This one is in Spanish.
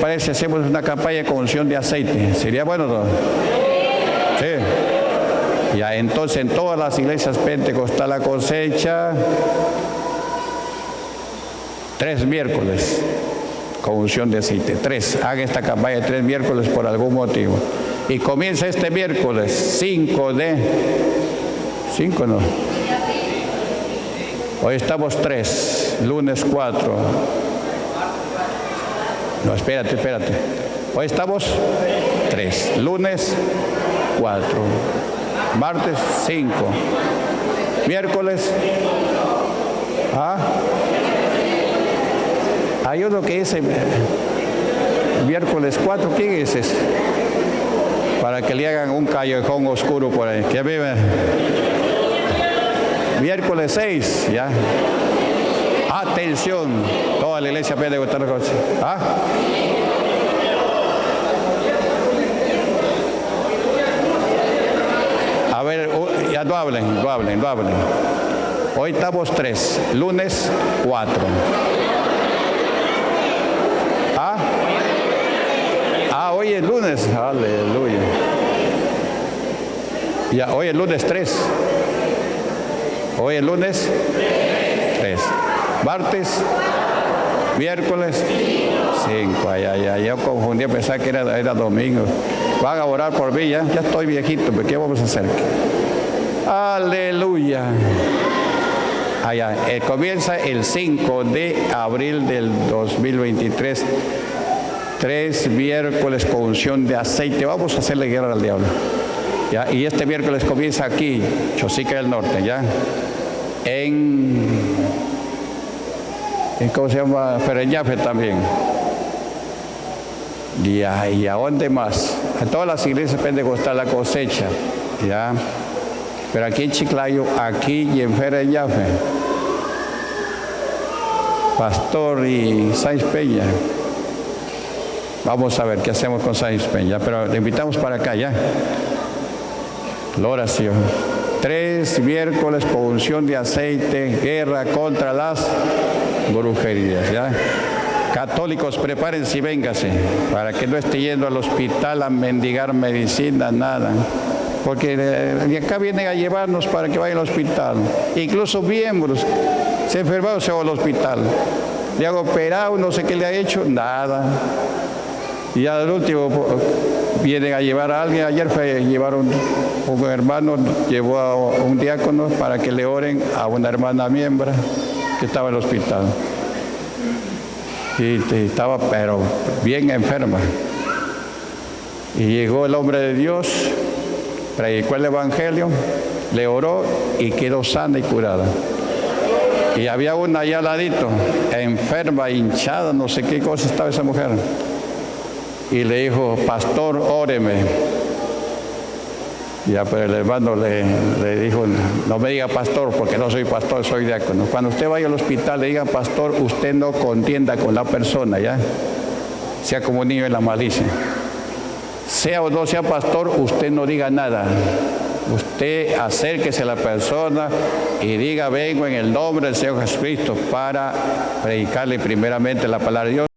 parece hacemos una campaña con unción de aceite? ¿Sería bueno? No? Sí. Ya, entonces en todas las iglesias pentecostal la cosecha, tres miércoles con unción de aceite. Tres. Haga esta campaña tres miércoles por algún motivo. Y comienza este miércoles 5 de... 5 no. Hoy estamos tres, lunes 4. No, espérate, espérate. Hoy estamos tres, lunes 4, martes 5, miércoles. ¿Ah? Hay uno que dice miércoles 4, ¿quién es ese? Para que le hagan un callejón oscuro por ahí. Que vive miércoles 6, ya. Atención, toda la iglesia coche. ¿Ah? A ver, ya no hablen, no hablen, no hablen. Hoy estamos tres, lunes 4. ¿Ah? Ah, hoy es lunes, aleluya. Ya, hoy es lunes 3. Hoy es lunes 3. Martes, miércoles 5. Ay, ay, ay, yo confundí, pensaba que era, era domingo. Van a orar por mí, ya, ya estoy viejito, pero ¿qué vamos a hacer? Aleluya. Allá, eh, comienza el 5 de abril del 2023. Tres miércoles con unción de aceite. Vamos a hacerle guerra al diablo. ¿ya? Y este miércoles comienza aquí, Chosica del Norte, ¿ya? En, en ¿cómo se llama? Fereñafe también. Y a, dónde más? A todas las iglesias pentecostal la cosecha, ¿ya? Pero aquí en Chiclayo, aquí y en Fereñafe, Pastor y Sáenz Peña. Vamos a ver qué hacemos con Sáenz Peña, pero le invitamos para acá ya. La oración. Tres miércoles con de aceite, guerra contra las brujerías. ¿ya? Católicos, prepárense y véngase, para que no esté yendo al hospital a mendigar medicina, nada. Porque de acá vienen a llevarnos para que vayan al hospital. Incluso miembros, se enfermaron, se va al hospital. Le han operado, no sé qué le ha hecho, nada. Y al último vienen a llevar a alguien. Ayer fue llevaron un hermano, llevó a un diácono para que le oren a una hermana miembro que estaba en el hospital. Y estaba, pero bien enferma. Y llegó el hombre de Dios, predicó el Evangelio, le oró y quedó sana y curada. Y había una allá al ladito, enferma, hinchada, no sé qué cosa estaba esa mujer y le dijo, pastor, óreme. Ya, pero el hermano le, le, dijo, no me diga pastor, porque no soy pastor, soy diácono. Cuando usted vaya al hospital, le diga pastor, usted no contienda con la persona, ¿ya? Sea como un niño en la malicia. Sea o no sea pastor, usted no diga nada. Usted acérquese a la persona y diga, vengo en el nombre del Señor Jesucristo para predicarle primeramente la palabra de Dios.